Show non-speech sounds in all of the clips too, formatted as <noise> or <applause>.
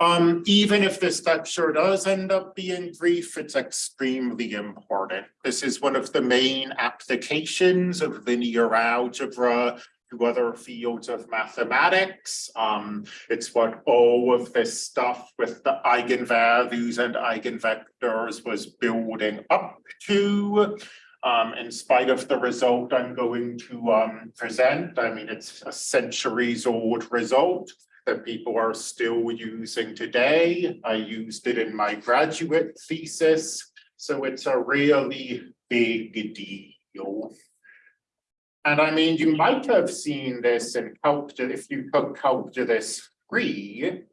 Um, even if this lecture does end up being brief, it's extremely important. This is one of the main applications of linear algebra to other fields of mathematics. Um, it's what all of this stuff with the eigenvalues and eigenvectors was building up to. Um, in spite of the result I'm going to um, present, I mean, it's a centuries old result that people are still using today. I used it in my graduate thesis, so it's a really big deal. And I mean, you might have seen this in calculus, if you took calculus three,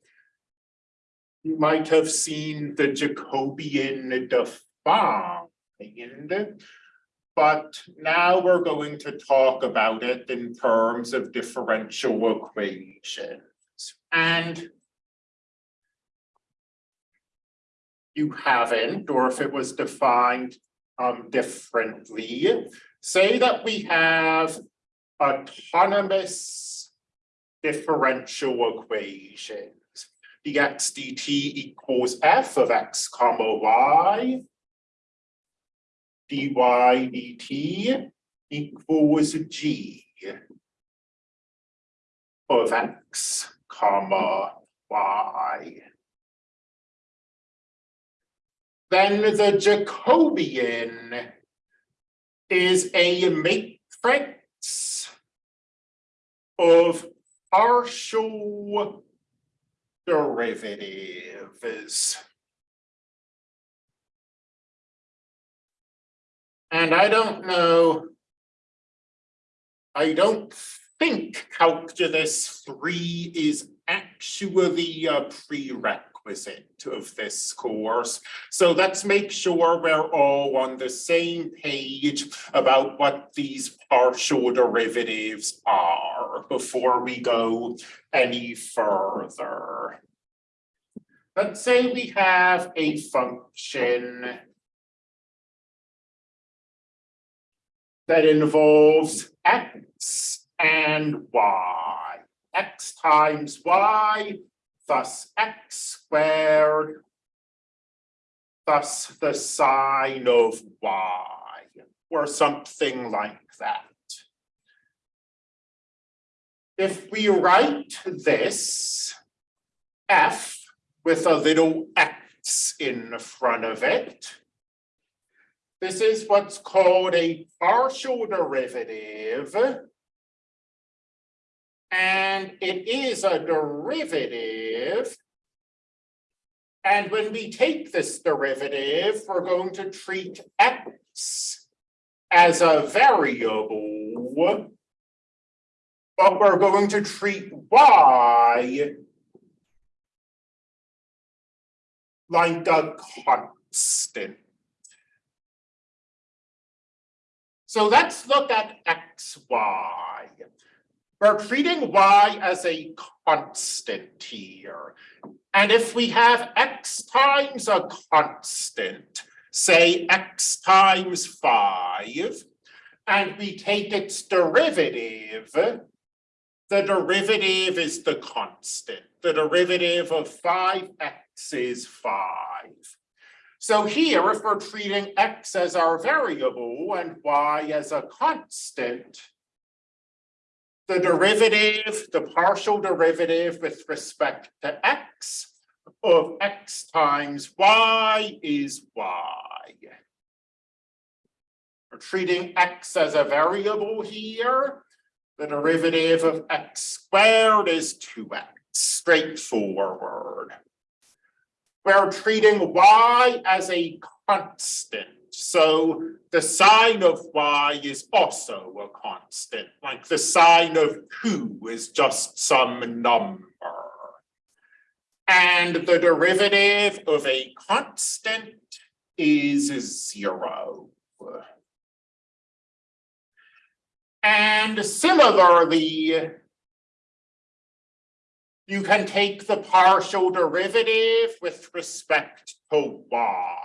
you might have seen the Jacobian defined, but now we're going to talk about it in terms of differential equations. And you haven't, or if it was defined um differently, say that we have autonomous differential equations. dx dt equals f of x comma y. dy dt equals g of x comma y. Then the Jacobian is a matrix of partial derivatives. And I don't know, I don't think calculus three is actually a prerequisite of this course. So let's make sure we're all on the same page about what these partial derivatives are before we go any further. Let's say we have a function that involves x and y. x times y, thus x squared, thus the sine of y, or something like that. If we write this f with a little x in front of it, this is what's called a partial derivative and it is a derivative. And when we take this derivative, we're going to treat x as a variable. But we're going to treat y like a constant. So let's look at xy. We're treating y as a constant here. And if we have x times a constant, say x times five, and we take its derivative, the derivative is the constant. The derivative of five x is five. So here, if we're treating x as our variable and y as a constant, the derivative, the partial derivative with respect to x of x times y is y. We're treating x as a variable here. The derivative of x squared is 2x, straightforward. We're treating y as a constant. So the sine of y is also a constant, like the sine of two is just some number. And the derivative of a constant is zero. And similarly, you can take the partial derivative with respect to y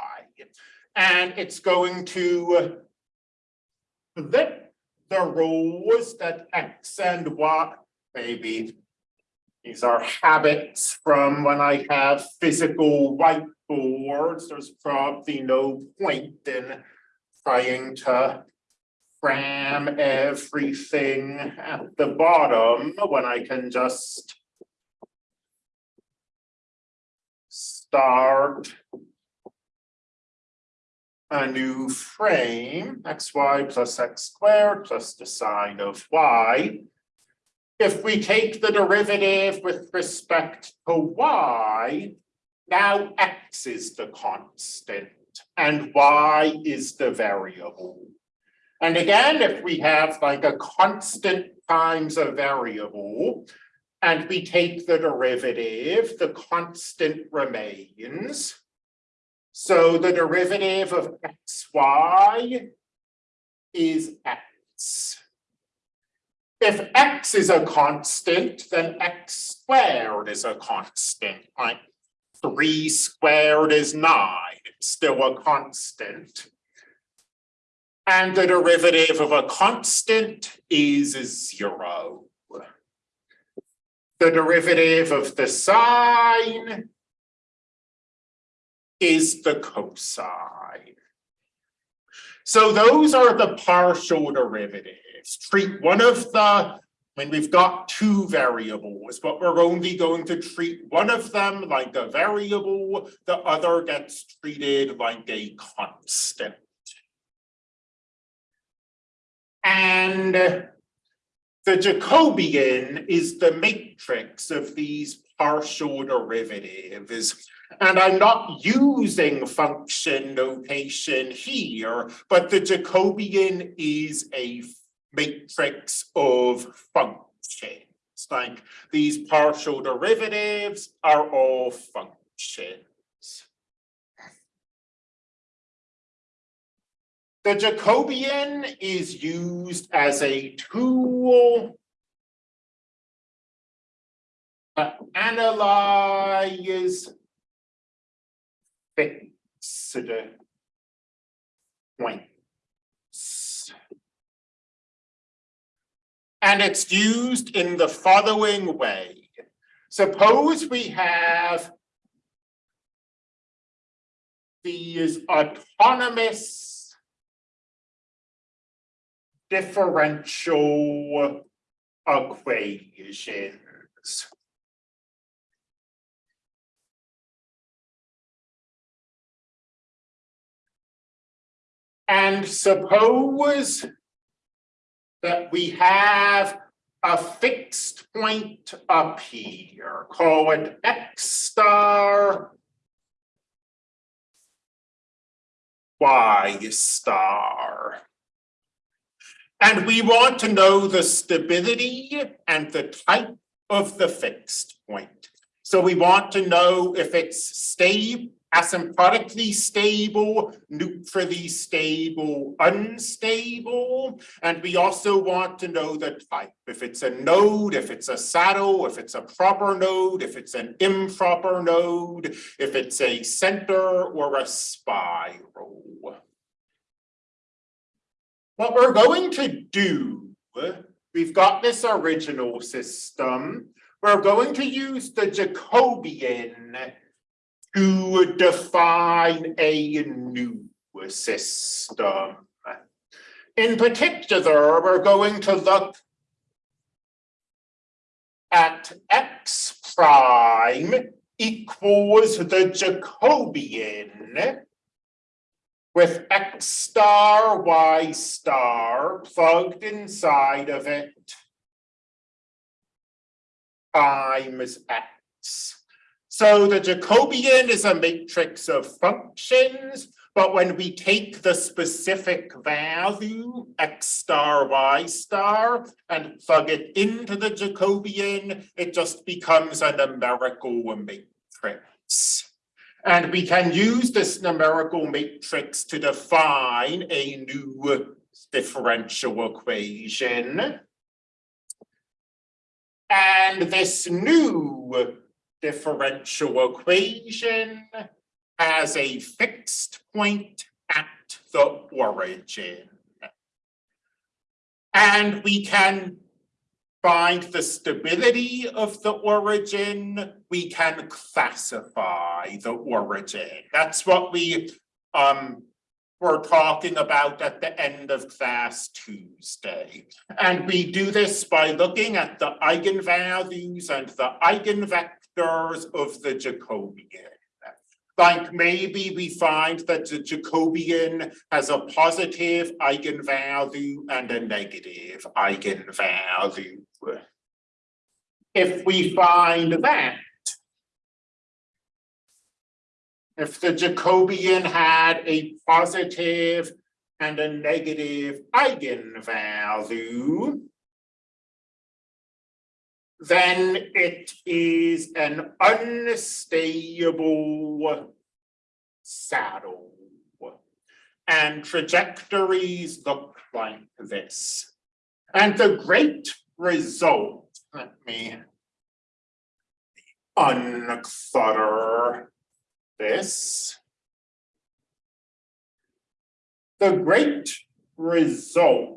and it's going to flip the rows that x and y, maybe These are habits from when I have physical whiteboards. There's probably no point in trying to cram everything at the bottom when I can just start a new frame, xy plus x squared plus the sine of y. If we take the derivative with respect to y, now x is the constant and y is the variable. And again, if we have like a constant times a variable, and we take the derivative, the constant remains. So the derivative of xy is x. If x is a constant, then x squared is a constant, right? Three squared is nine, it's still a constant. And the derivative of a constant is zero. The derivative of the sine is the cosine. So those are the partial derivatives. Treat one of the, when we've got two variables, but we're only going to treat one of them like a variable, the other gets treated like a constant. And the Jacobian is the matrix of these partial derivatives. And I'm not using function notation here, but the Jacobian is a matrix of functions. Like these partial derivatives are all functions. The Jacobian is used as a tool to analyze And it's used in the following way. Suppose we have these autonomous differential equations. And suppose that we have a fixed point up here, call it x star, y star. And we want to know the stability and the type of the fixed point. So we want to know if it's stable, asymptotically stable, neutrally stable, unstable. And we also want to know the type, if it's a node, if it's a saddle, if it's a proper node, if it's an improper node, if it's a center or a spiral. What we're going to do, we've got this original system. We're going to use the Jacobian to define a new system. In particular, we're going to look at x prime equals the Jacobian with x star, y star plugged inside of it times x. So the Jacobian is a matrix of functions, but when we take the specific value, x star, y star, and plug it into the Jacobian, it just becomes a numerical matrix. And we can use this numerical matrix to define a new differential equation. And this new differential equation has a fixed point at the origin. And we can find the stability of the origin, we can classify the origin. That's what we um were talking about at the end of class Tuesday. And we do this by looking at the eigenvalues and the eigenvectors of the Jacobian. Like maybe we find that the Jacobian has a positive eigenvalue and a negative eigenvalue. If we find that, if the Jacobian had a positive and a negative eigenvalue, then it is an unstable saddle. And trajectories look like this. And the great result, let me unclutter this. The great result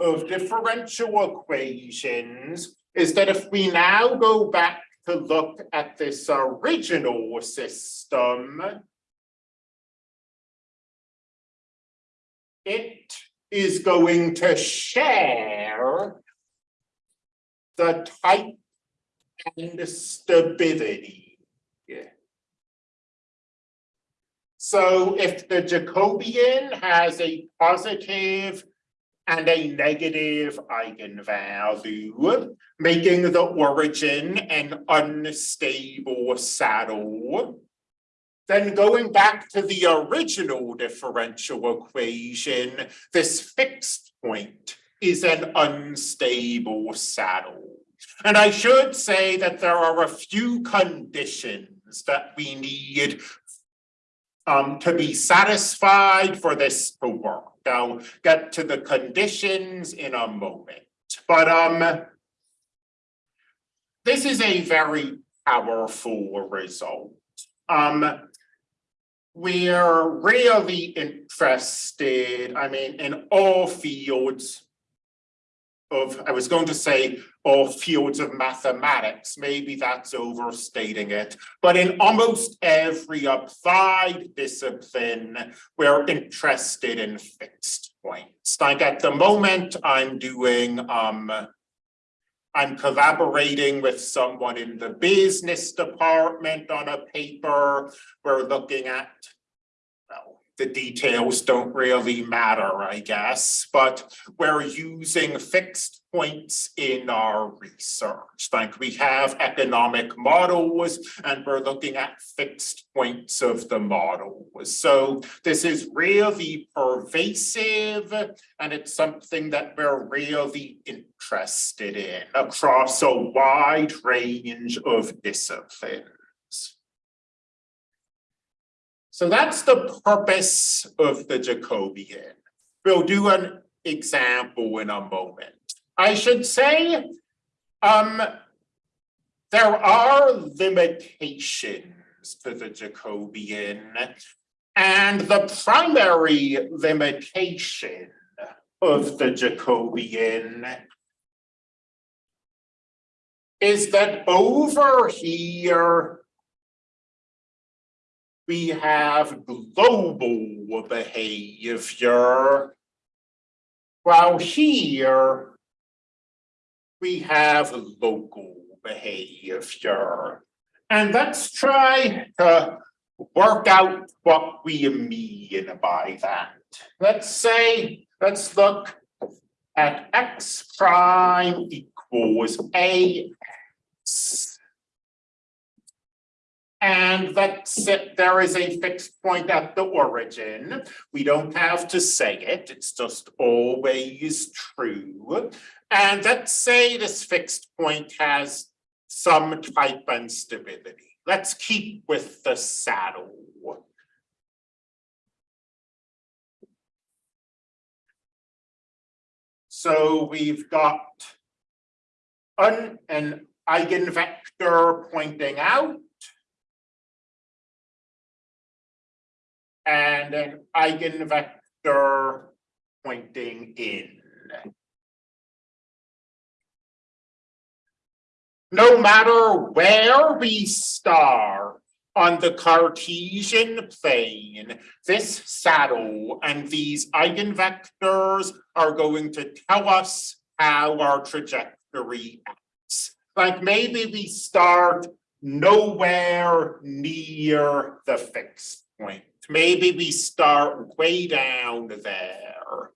of differential equations is that if we now go back to look at this original system, it is going to share the type and stability. Yeah. So if the Jacobian has a positive and a negative eigenvalue, making the origin an unstable saddle. Then going back to the original differential equation, this fixed point is an unstable saddle. And I should say that there are a few conditions that we need um, to be satisfied for this to work. I'll get to the conditions in a moment, but um, this is a very powerful result. Um, we're really interested, I mean, in all fields of, I was going to say all fields of mathematics, maybe that's overstating it. But in almost every applied discipline, we're interested in fixed points. Like at the moment, I'm doing, um, I'm collaborating with someone in the business department on a paper. We're looking at the details don't really matter, I guess, but we're using fixed points in our research. Like we have economic models and we're looking at fixed points of the model. So this is really pervasive and it's something that we're really interested in across a wide range of disciplines. So that's the purpose of the Jacobian. We'll do an example in a moment. I should say, um, there are limitations to the Jacobian. And the primary limitation of the Jacobian is that over here, we have global behavior. While here, we have local behavior. And let's try to work out what we mean by that. Let's say, let's look at x prime equals ax. And that's it. There is a fixed point at the origin. We don't have to say it. It's just always true. And let's say this fixed point has some type and stability. Let's keep with the saddle. So we've got an, an eigenvector pointing out and an eigenvector pointing in. No matter where we start on the Cartesian plane, this saddle and these eigenvectors are going to tell us how our trajectory acts. Like maybe we start nowhere near the fixed point. Maybe we start way down there.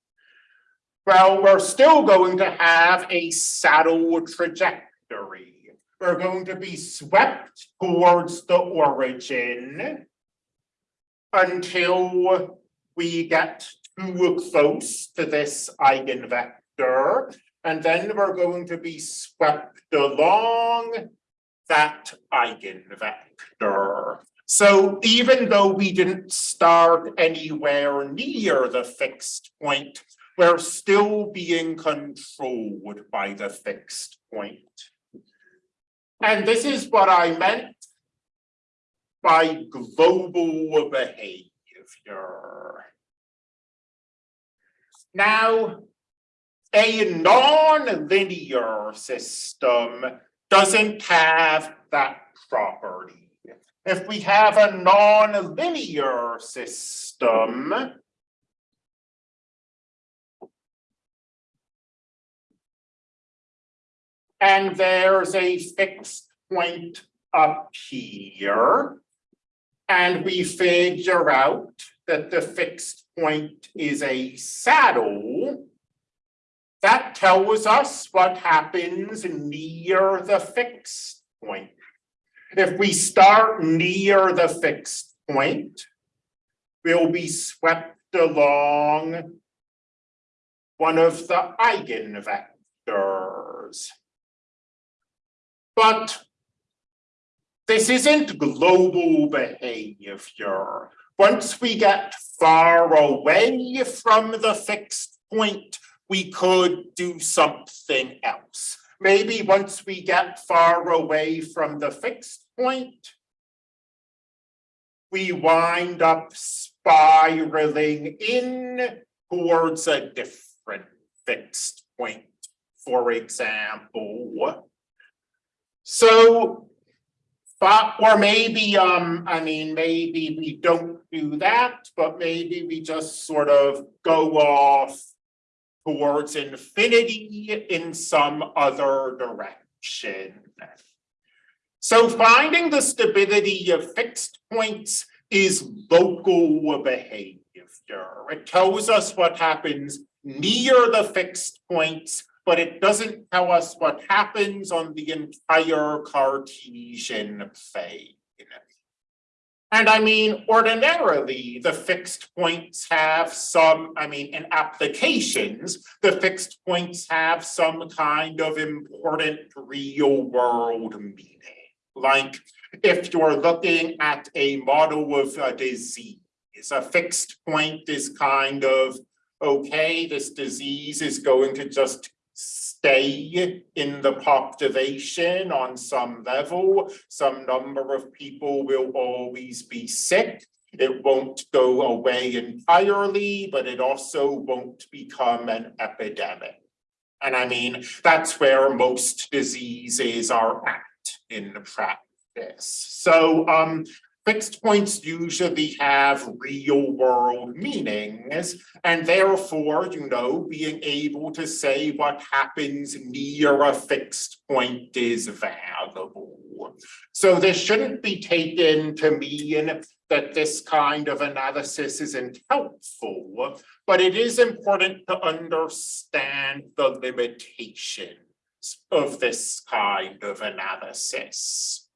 Well, we're still going to have a saddle trajectory. We're going to be swept towards the origin until we get too close to this eigenvector. And then we're going to be swept along that eigenvector. So even though we didn't start anywhere near the fixed point, we're still being controlled by the fixed point. And this is what I meant by global behavior. Now, a non-linear system doesn't have that property. If we have a non-linear system, and there's a fixed point up here, and we figure out that the fixed point is a saddle, that tells us what happens near the fixed point. If we start near the fixed point, we'll be swept along one of the eigenvectors. But this isn't global behavior. Once we get far away from the fixed point, we could do something else. Maybe once we get far away from the fixed point, we wind up spiraling in towards a different fixed point, for example. So, but, or maybe, um, I mean, maybe we don't do that, but maybe we just sort of go off towards infinity in some other direction. So finding the stability of fixed points is local behavior. It tells us what happens near the fixed points, but it doesn't tell us what happens on the entire Cartesian plane. And I mean, ordinarily, the fixed points have some, I mean, in applications, the fixed points have some kind of important real world meaning. Like if you're looking at a model of a disease, a fixed point is kind of, okay, this disease is going to just stay in the population on some level. Some number of people will always be sick. It won't go away entirely, but it also won't become an epidemic. And I mean, that's where most diseases are at in practice. So um, Fixed points usually have real world meanings and therefore, you know, being able to say what happens near a fixed point is valuable. So this shouldn't be taken to mean that this kind of analysis isn't helpful, but it is important to understand the limitations of this kind of analysis.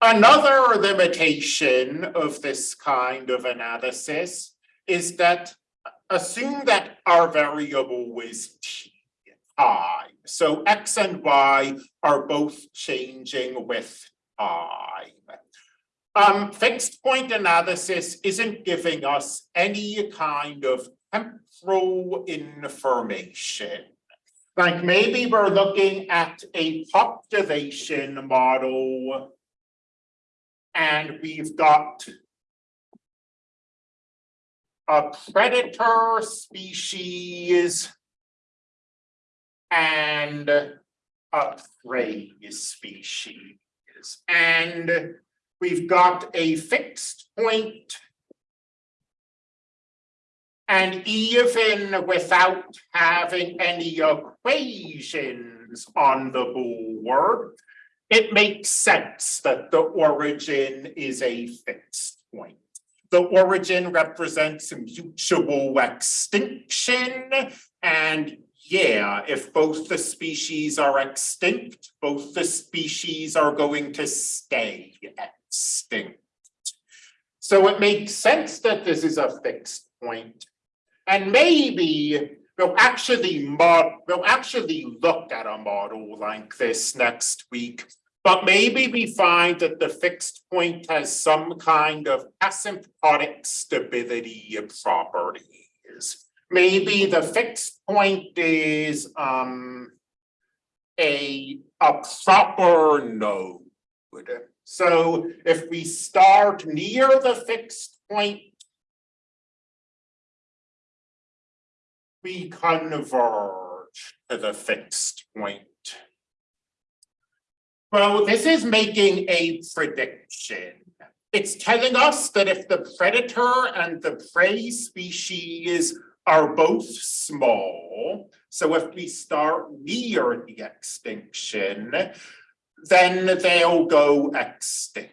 Another limitation of this kind of analysis is that assume that our variable is t, i. So x and y are both changing with time. Um, fixed point analysis isn't giving us any kind of temporal information. Like maybe we're looking at a population model and we've got a predator species and a prey species. And we've got a fixed point. And even without having any equations on the board, it makes sense that the origin is a fixed point. The origin represents mutual extinction and yeah, if both the species are extinct, both the species are going to stay extinct. So it makes sense that this is a fixed point. And maybe we'll actually mod, we'll actually look at a model like this next week. But maybe we find that the fixed point has some kind of asymptotic stability properties. Maybe the fixed point is um a a proper node. So if we start near the fixed point, we converge to the fixed point. Well, this is making a prediction. It's telling us that if the predator and the prey species are both small, so if we start near the extinction, then they'll go extinct.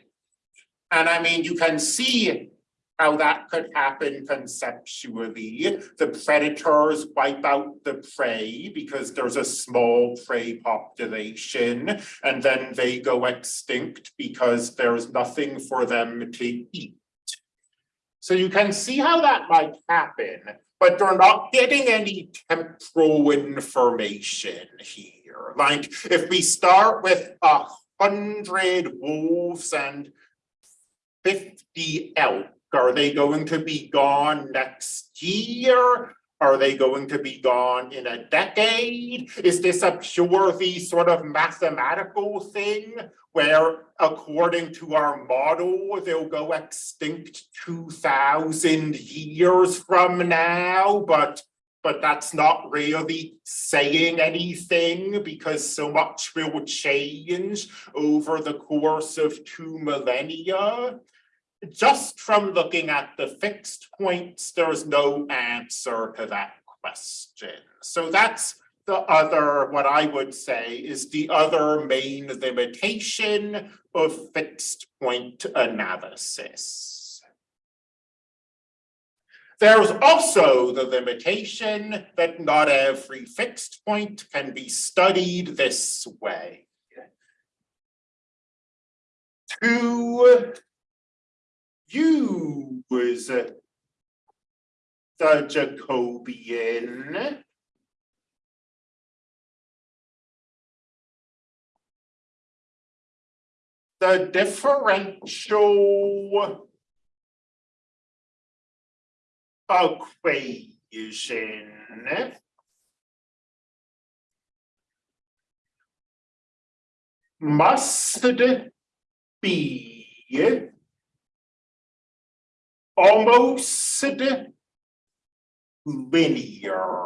And I mean, you can see how that could happen conceptually. The predators wipe out the prey because there's a small prey population, and then they go extinct because there's nothing for them to eat. So you can see how that might happen, but they're not getting any temporal information here. Like if we start with a hundred wolves and fifty elk, are they going to be gone next year? Are they going to be gone in a decade? Is this a purely sort of mathematical thing where according to our model, they'll go extinct two thousand years from now, but but that's not really saying anything because so much will change over the course of two millennia just from looking at the fixed points, there's no answer to that question. So that's the other, what I would say is the other main limitation of fixed point analysis. There's also the limitation that not every fixed point can be studied this way. To use the Jacobian. The differential equation must be almost linear.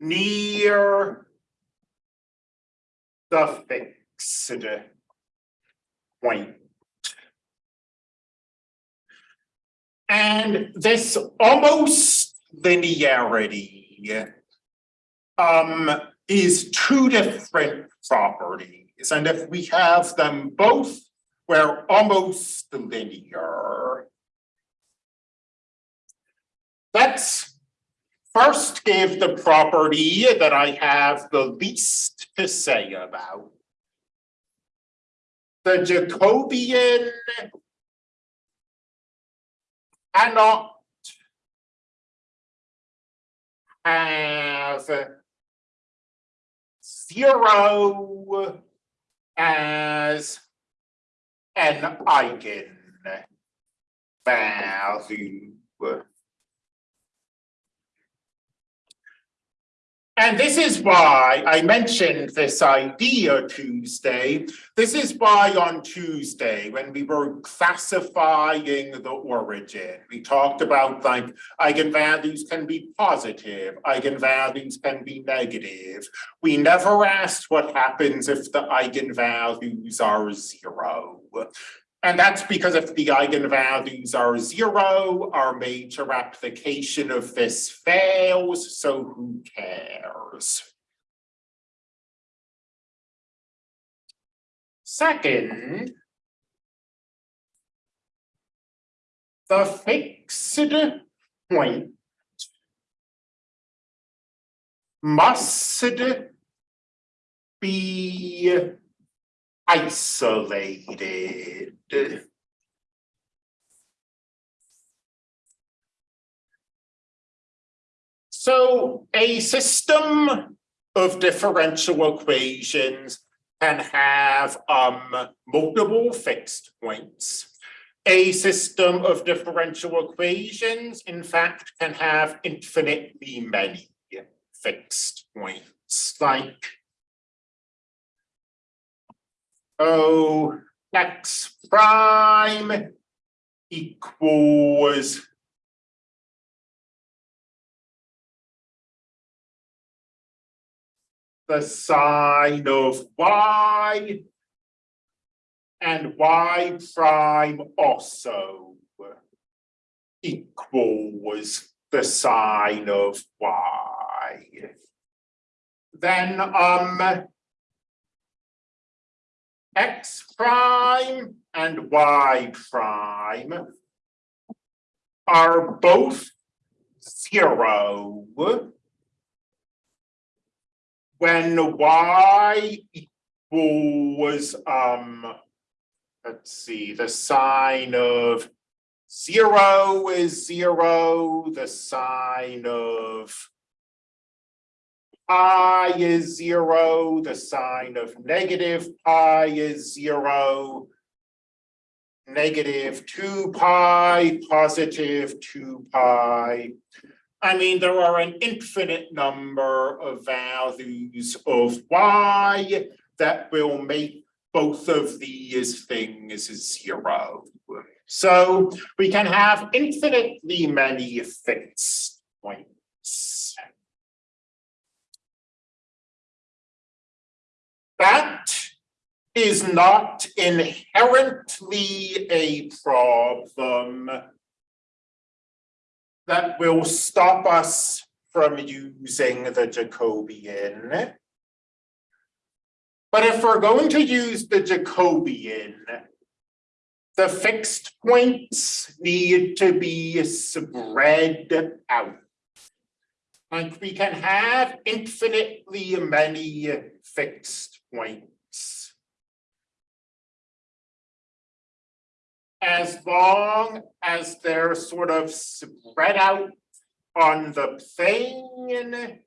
Near the fixed point. And this almost linearity um, is two different properties. And if we have them both we're almost linear. Let's first give the property that I have the least to say about. The Jacobian cannot have zero as an eigen value. And this is why I mentioned this idea Tuesday. This is why on Tuesday, when we were classifying the origin, we talked about like eigenvalues can be positive, eigenvalues can be negative. We never asked what happens if the eigenvalues are zero. And that's because if the eigenvalues are zero, our major application of this fails, so who cares? Second, the fixed point must be isolated. So a system of differential equations can have um, multiple fixed points. A system of differential equations, in fact, can have infinitely many fixed points, like O x prime equals the sine of y and y prime also equals the sine of y. Then um x prime and y prime are both zero when y equals, um, let's see, the sine of zero is zero, the sine of pi is zero, the sine of negative pi is zero, negative two pi, positive two pi. I mean, there are an infinite number of values of y that will make both of these things zero. So we can have infinitely many fixed points. That is not inherently a problem that will stop us from using the Jacobian. But if we're going to use the Jacobian, the fixed points need to be spread out. Like we can have infinitely many fixed points. As long as they're sort of spread out on the plane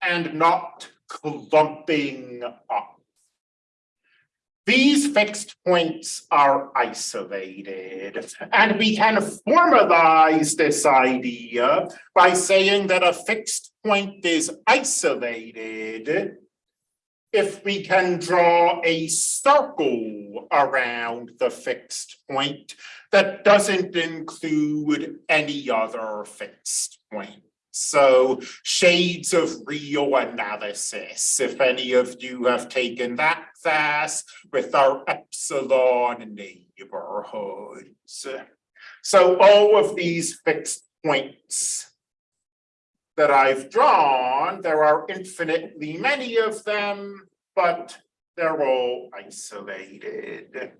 and not clumping up. These fixed points are isolated, and we can formalize this idea by saying that a fixed point is isolated if we can draw a circle around the fixed point that doesn't include any other fixed point. So shades of real analysis, if any of you have taken that class with our epsilon neighborhoods. So all of these fixed points that I've drawn, there are infinitely many of them, but they're all isolated.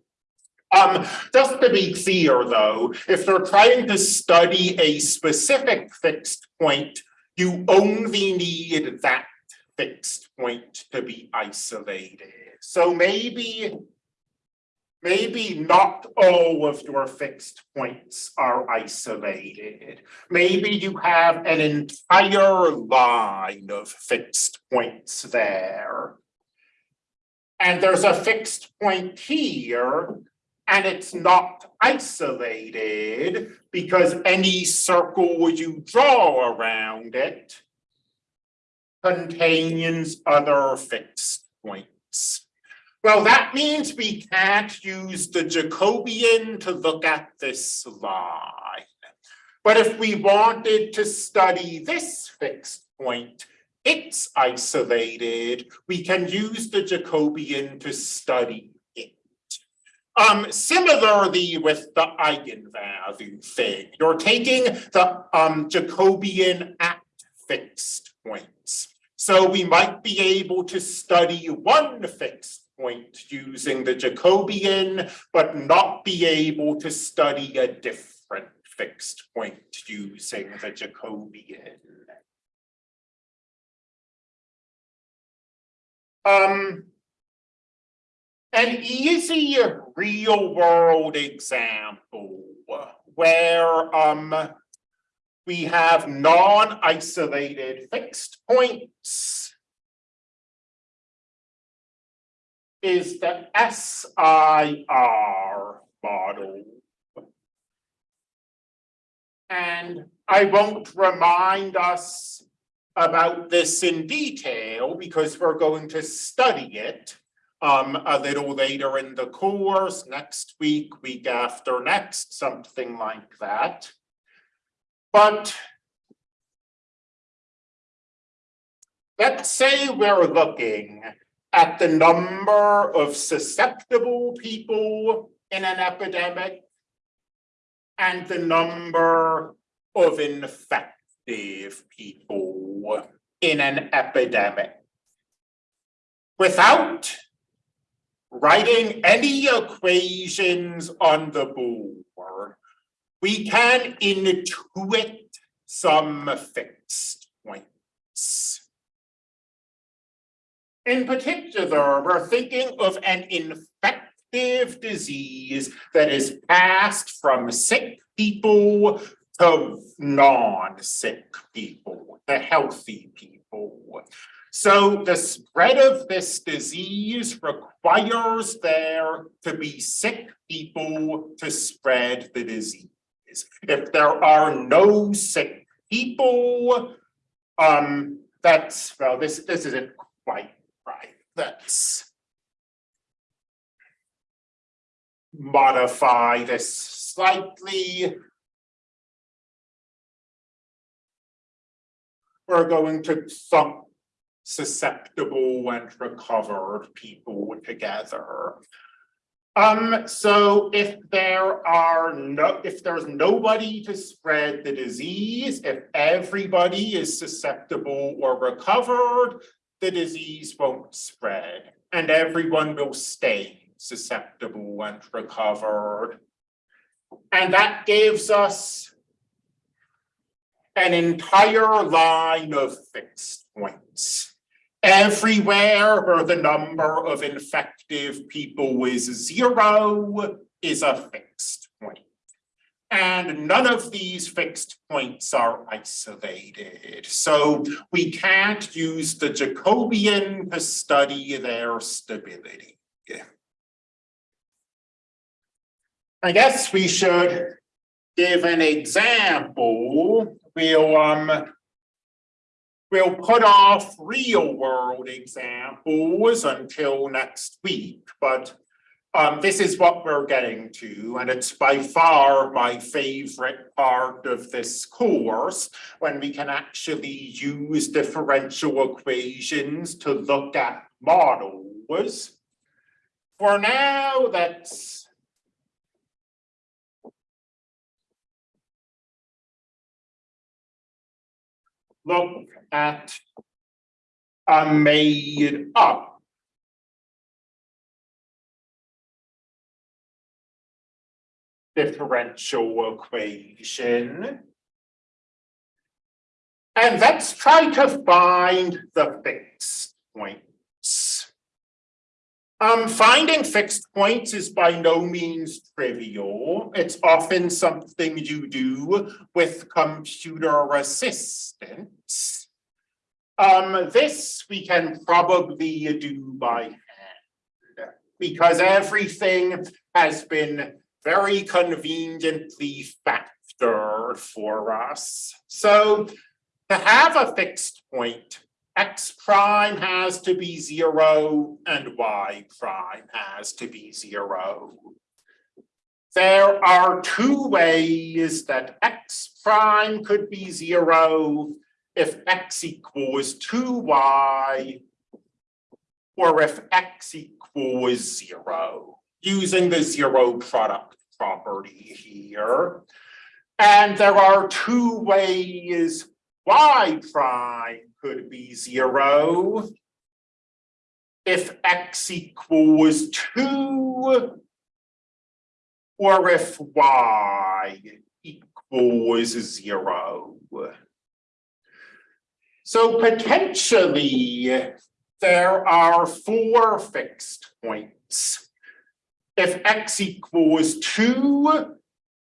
Um, just to be clear though, if they're trying to study a specific fixed point, you only need that fixed point to be isolated. So maybe, maybe not all of your fixed points are isolated. Maybe you have an entire line of fixed points there. And there's a fixed point here And it's not isolated because any circle you draw around it contains other fixed points. Well, that means we can't use the Jacobian to look at this line. But if we wanted to study this fixed point, it's isolated, we can use the Jacobian to study. Um, similarly with the eigenvalue thing, you're taking the um, Jacobian at fixed points. So we might be able to study one fixed point using the Jacobian, but not be able to study a different fixed point using the Jacobian. Um, an easy real world example where um we have non-isolated fixed points is the SIR model. And I won't remind us about this in detail because we're going to study it um, a little later in the course, next week, week after next, something like that. But let's say we're looking at the number of susceptible people in an epidemic and the number of infective people in an epidemic. Without writing any equations on the board, we can intuit some fixed points. In particular, we're thinking of an infective disease that is passed from sick people to non-sick people, to healthy people. So the spread of this disease requires there to be sick people to spread the disease. If there are no sick people, um, that's, well, this, this isn't quite right. Let's modify this slightly. We're going to thump susceptible and recovered people together. Um, so if there are no, if there's nobody to spread the disease, if everybody is susceptible or recovered, the disease won't spread and everyone will stay susceptible and recovered. And that gives us an entire line of fixed points. Everywhere where the number of infective people is zero is a fixed point. And none of these fixed points are isolated. So we can't use the Jacobian to study their stability. I guess we should give an example. We'll um, We'll put off real world examples until next week, but um, this is what we're getting to, and it's by far my favorite part of this course, when we can actually use differential equations to look at models. For now, let's look at a made up differential equation. And let's try to find the fixed points. Um, finding fixed points is by no means trivial. It's often something you do with computer assistance. Um, this we can probably do by hand. because everything has been very conveniently factored for us. So to have a fixed point, x prime has to be zero and y prime has to be zero. There are two ways that x prime could be zero if x equals two y or if x equals zero, using the zero product property here. And there are two ways y prime could be zero if x equals two or if y equals zero. So potentially, there are four fixed points. If x equals two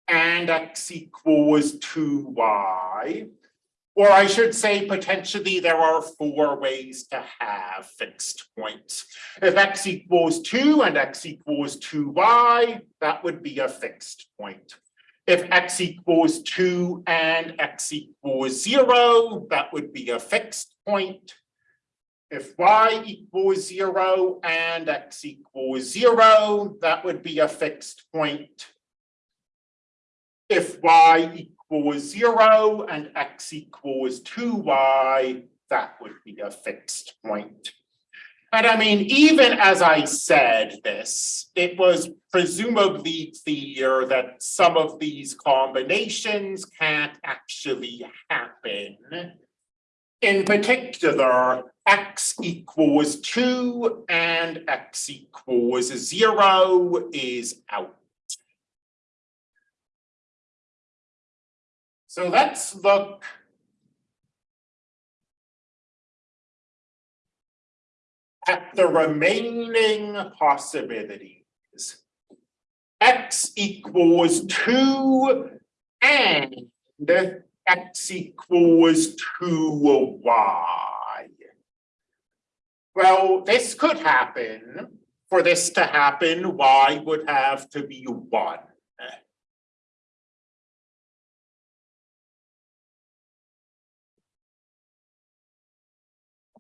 and x equals two y, or I should say potentially there are four ways to have fixed points. If x equals two and x equals two y, that would be a fixed point. If x equals two and x equals zero, that would be a fixed point. If y equals zero and x equals zero, that would be a fixed point. If y equals zero and x equals two y, that would be a fixed point. And I mean, even as I said this, it was presumably clear that some of these combinations can't actually happen. In particular, x equals two and x equals zero is out. So let's look at the remaining possibilities. X equals two and X equals two Y. Well, this could happen. For this to happen, Y would have to be one.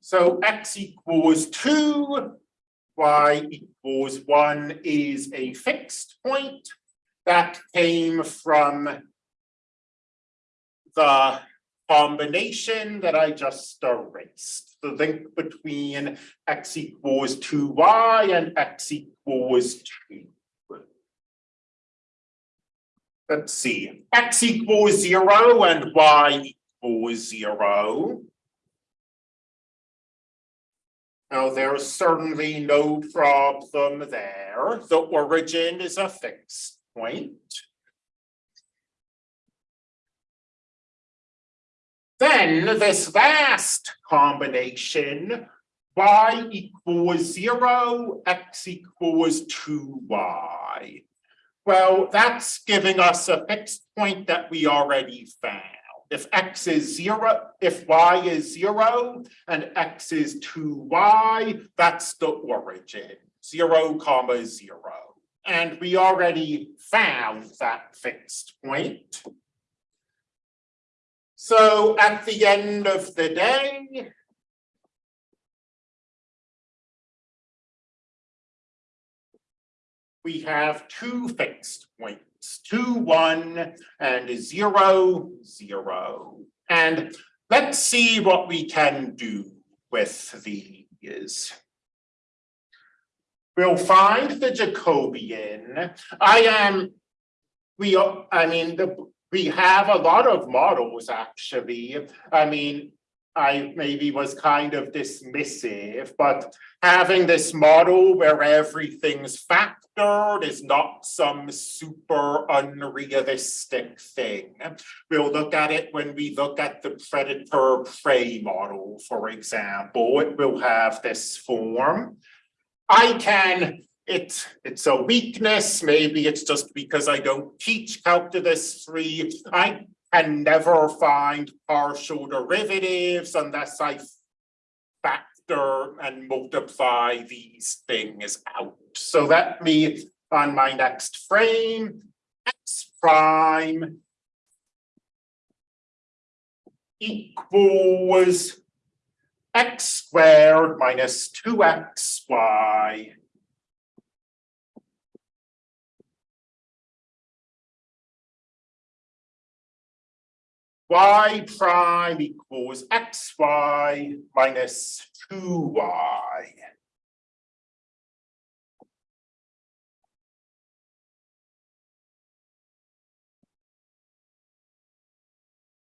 So x equals two, y equals one is a fixed point that came from the combination that I just erased. The link between x equals two y and x equals two. Let's see, x equals zero and y equals zero. Now, there's certainly no problem there. The origin is a fixed point. Then this last combination, y equals zero, x equals two y. Well, that's giving us a fixed point that we already found if x is zero, if y is zero and x is two y, that's the origin, zero comma zero. And we already found that fixed point. So at the end of the day, we have two fixed points two, one, and zero, zero. And let's see what we can do with these. We'll find the Jacobian. I am, we, I mean, the, we have a lot of models actually. I mean, I maybe was kind of dismissive, but having this model where everything's factored is not some super unrealistic thing. We'll look at it when we look at the predator prey model, for example, it will have this form. I can it, it's a weakness, maybe it's just because I don't teach calculus three. I and never find partial derivatives unless I factor and multiply these things out. So let me, on my next frame, x prime equals x squared minus 2xy y prime equals xy minus two y.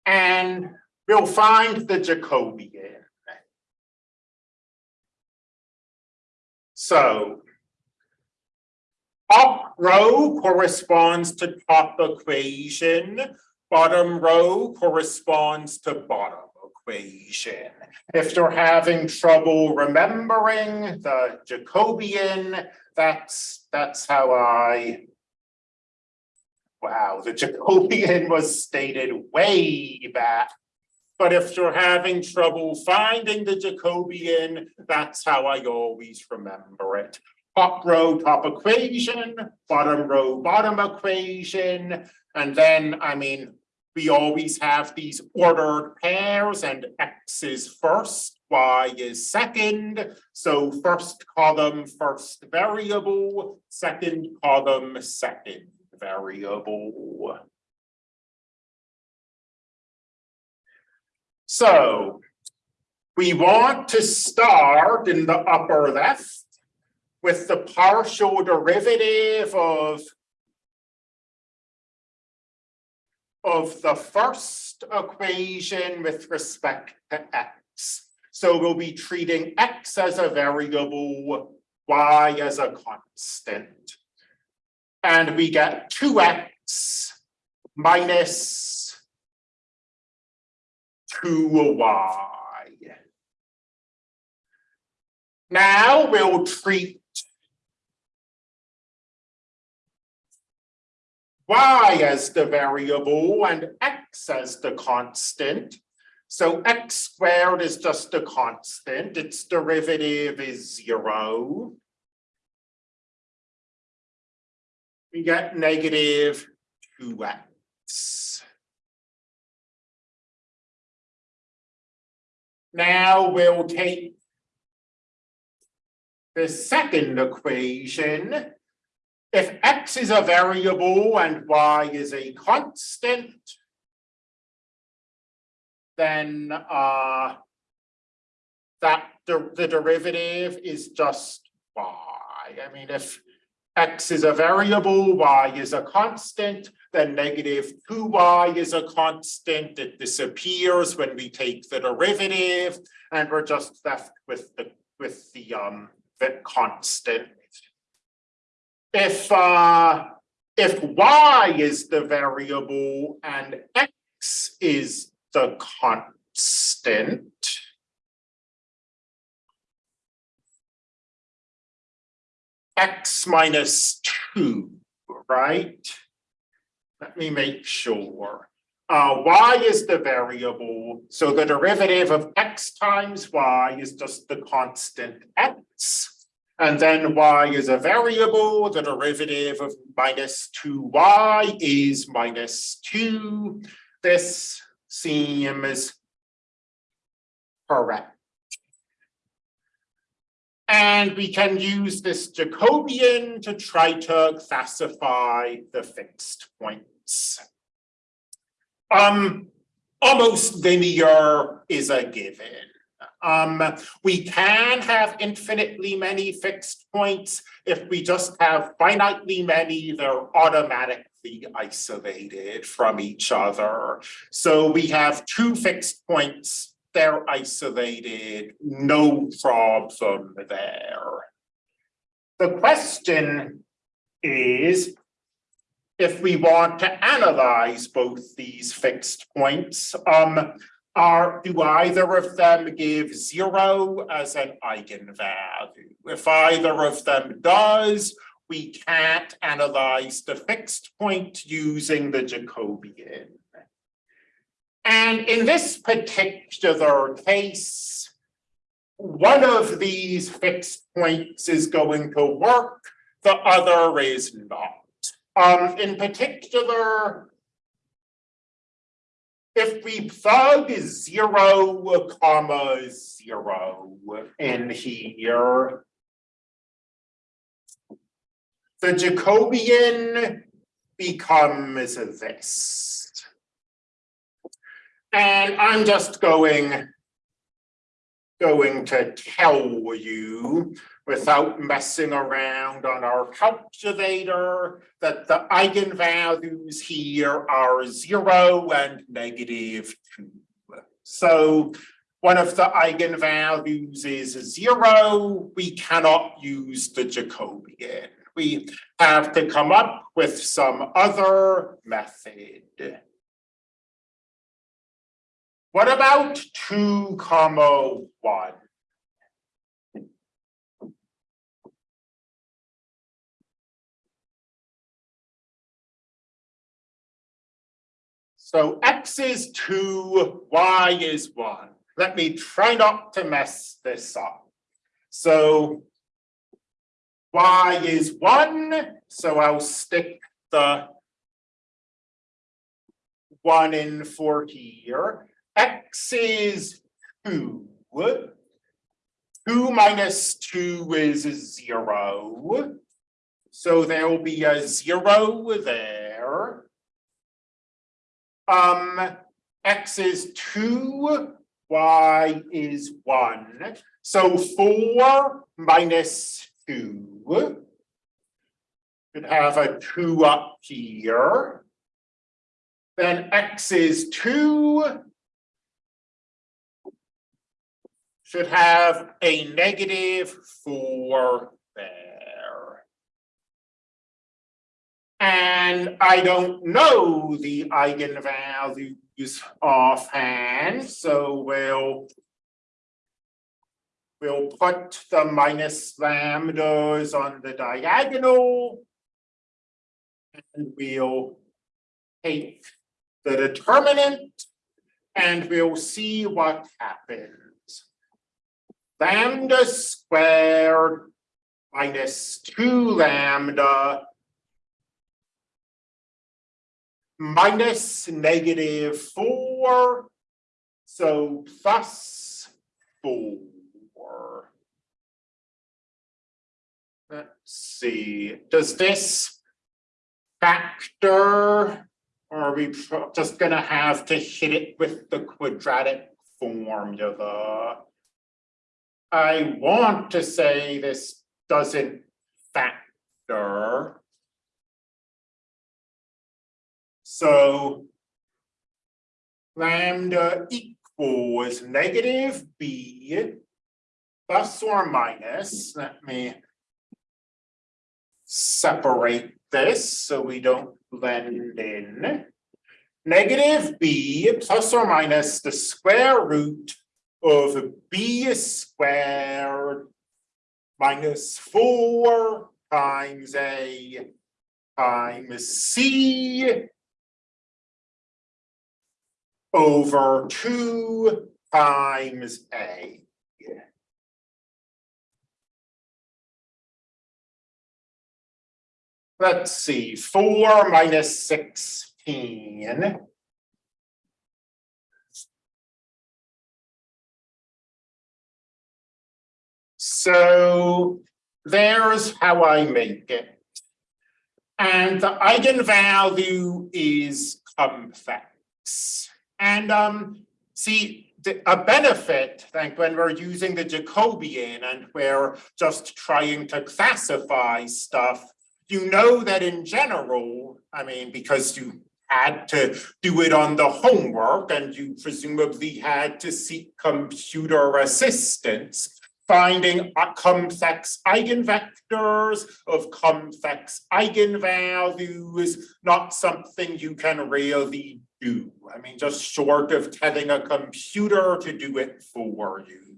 And we'll find the Jacobian. So up row corresponds to top equation, bottom row corresponds to bottom equation. If you're having trouble remembering the Jacobian, that's, that's how I Wow, the Jacobian <laughs> was stated way back. But if you're having trouble finding the Jacobian, that's how I always remember it. Top row, top equation, bottom row, bottom equation. And then, I mean, we always have these ordered pairs and X is first, Y is second. So first column, first variable, second column, second variable. So we want to start in the upper left with the partial derivative of of the first equation with respect to x. So we'll be treating x as a variable, y as a constant. And we get two x minus two y. Now we'll treat y as the variable and x as the constant. So x squared is just a constant, its derivative is zero. We get negative two x. Now we'll take the second equation if x is a variable and y is a constant, then uh, that the, derivative is just y. I mean, if x is a variable, y is a constant, then negative 2y is a constant. It disappears when we take the derivative, and we're just left with the with the um the constant if uh, if y is the variable and x is the constant, x minus two, right? Let me make sure. Uh, y is the variable, so the derivative of x times y is just the constant x. And then y is a variable, the derivative of minus two y is minus two. This seems correct. And we can use this Jacobian to try to classify the fixed points. Um, almost linear is a given. Um, we can have infinitely many fixed points. If we just have finitely many, they're automatically isolated from each other. So we have two fixed points, they're isolated, no problem there. The question is, if we want to analyze both these fixed points, um, are, do either of them give zero as an eigenvalue? If either of them does, we can't analyze the fixed point using the Jacobian. And in this particular case, one of these fixed points is going to work, the other is not. Um, in particular, if we plug zero comma zero in here, the Jacobian becomes this. And I'm just going going to tell you without messing around on our calculator that the eigenvalues here are zero and negative two. So one of the eigenvalues is zero, we cannot use the Jacobian. We have to come up with some other method. What about two comma one? So x is two, y is one. Let me try not to mess this up. So y is one, so I'll stick the one in for here. X is two. Two minus two is zero. So there will be a zero there. Um, X is two, Y is one. So four minus two. Could have a two up here. Then X is two, should have a negative four there. And I don't know the eigenvalues offhand, so we'll we'll put the minus lambdas on the diagonal. And we'll take the determinant and we'll see what happens lambda squared minus two lambda minus negative four, so plus four. Let's see, does this factor, or are we just gonna have to hit it with the quadratic formula? I want to say this doesn't factor. So lambda equals negative b plus or minus, let me separate this so we don't blend in. Negative b plus or minus the square root of b squared minus four times a times c over two times a. Let's see, four minus sixteen So there's how I make it. And the eigenvalue is complex. And um, see, a benefit, like when we're using the Jacobian and we're just trying to classify stuff, you know that in general, I mean, because you had to do it on the homework and you presumably had to seek computer assistance, finding complex eigenvectors of complex eigenvalues, not something you can really do. I mean, just short of telling a computer to do it for you.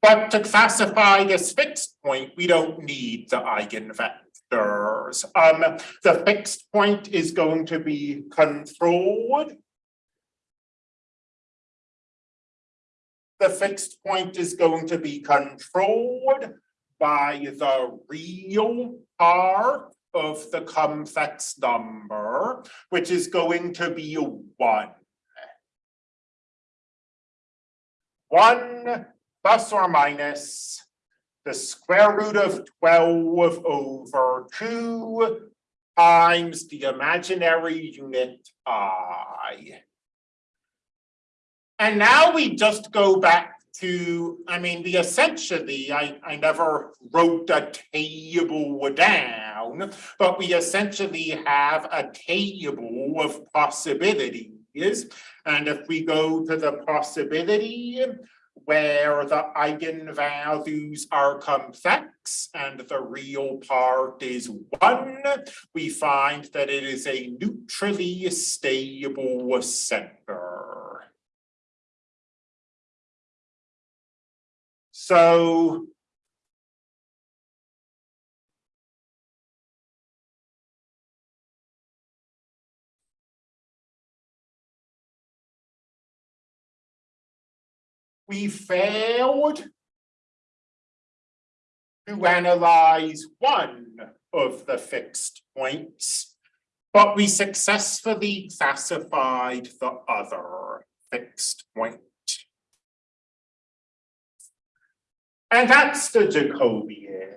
But to classify this fixed point, we don't need the eigenvectors. Um, the fixed point is going to be controlled the fixed point is going to be controlled by the real part of the complex number, which is going to be one. One plus or minus the square root of twelve over two times the imaginary unit i. And now we just go back to, I mean, we essentially, I, I never wrote a table down, but we essentially have a table of possibilities. And if we go to the possibility where the eigenvalues are complex and the real part is one, we find that it is a neutrally stable center. So we failed to analyze one of the fixed points, but we successfully classified the other fixed point. And that's the Jacobian.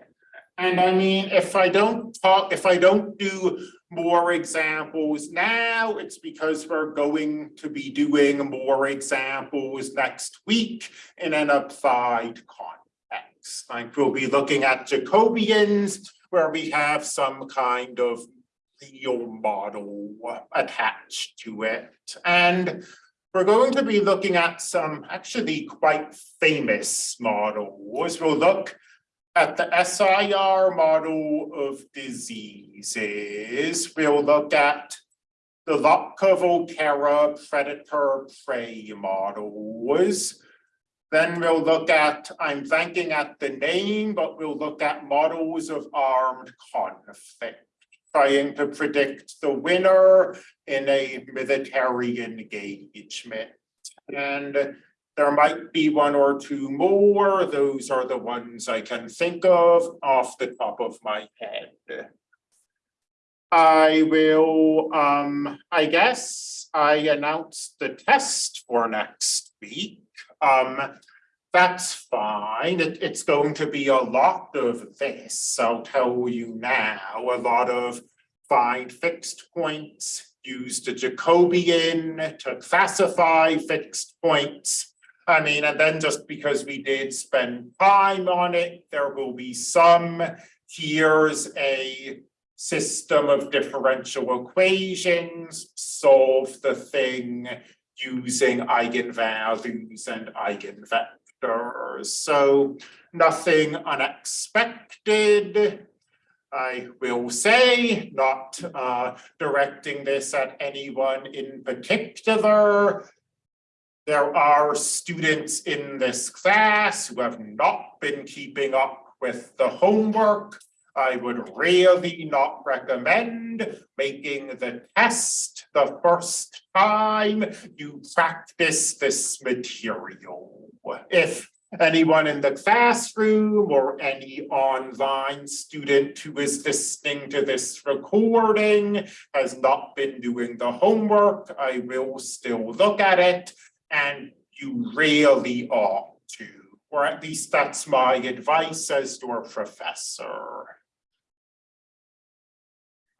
And I mean, if I don't talk, if I don't do more examples now, it's because we're going to be doing more examples next week in an applied context. Like we'll be looking at Jacobians where we have some kind of real model attached to it. And we're going to be looking at some actually quite famous models. We'll look at the SIR model of diseases, we'll look at the Lotka-Volterra predator-prey models. Then we'll look at, I'm thinking at the name, but we'll look at models of armed conflict, trying to predict the winner in a military engagement. And there might be one or two more. Those are the ones I can think of off the top of my head. I will, um, I guess I announced the test for next week. Um, that's fine. It, it's going to be a lot of this. I'll tell you now, a lot of find fixed points, use the Jacobian to classify fixed points, I mean, and then just because we did spend time on it, there will be some, here's a system of differential equations, solve the thing using eigenvalues and eigenvectors. So nothing unexpected. I will say, not uh, directing this at anyone in particular, there are students in this class who have not been keeping up with the homework. I would really not recommend making the test the first time you practice this material. If anyone in the classroom or any online student who is listening to this recording has not been doing the homework, I will still look at it and you really ought to, or at least that's my advice as your professor.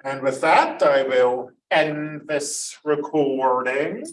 And with that, I will end this recording.